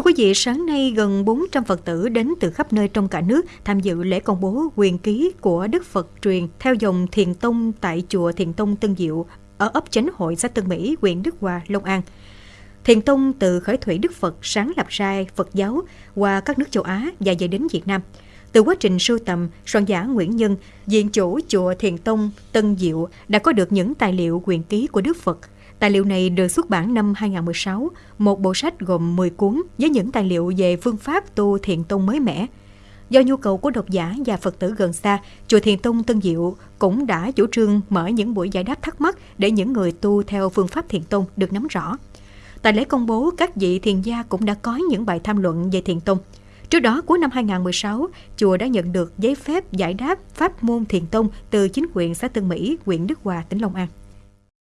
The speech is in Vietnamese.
Thưa quý vị, sáng nay gần 400 Phật tử đến từ khắp nơi trong cả nước tham dự lễ công bố quyền ký của Đức Phật truyền theo dòng Thiền Tông tại chùa Thiền Tông Tân Diệu ở ấp Chánh Hội, xã Tân Mỹ, huyện Đức Hòa, Long An. Thiền Tông từ khởi thủy Đức Phật sáng lập ra Phật giáo qua các nước châu Á và về đến Việt Nam. Từ quá trình sưu tầm, soạn giả Nguyễn Nhân, diện chủ chùa Thiền Tông Tân Diệu đã có được những tài liệu quyền ký của Đức Phật – Tài liệu này được xuất bản năm 2016, một bộ sách gồm 10 cuốn với những tài liệu về phương pháp tu thiền tông mới mẻ. Do nhu cầu của độc giả và Phật tử gần xa, Chùa Thiền Tông Tân Diệu cũng đã chủ trương mở những buổi giải đáp thắc mắc để những người tu theo phương pháp thiền tông được nắm rõ. Tại lễ công bố, các vị thiền gia cũng đã có những bài tham luận về thiền tông. Trước đó, cuối năm 2016, chùa đã nhận được giấy phép giải đáp pháp môn thiền tông từ chính quyền xã Tân Mỹ, huyện Đức Hòa, tỉnh Long An.